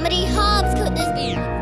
many harms could this be?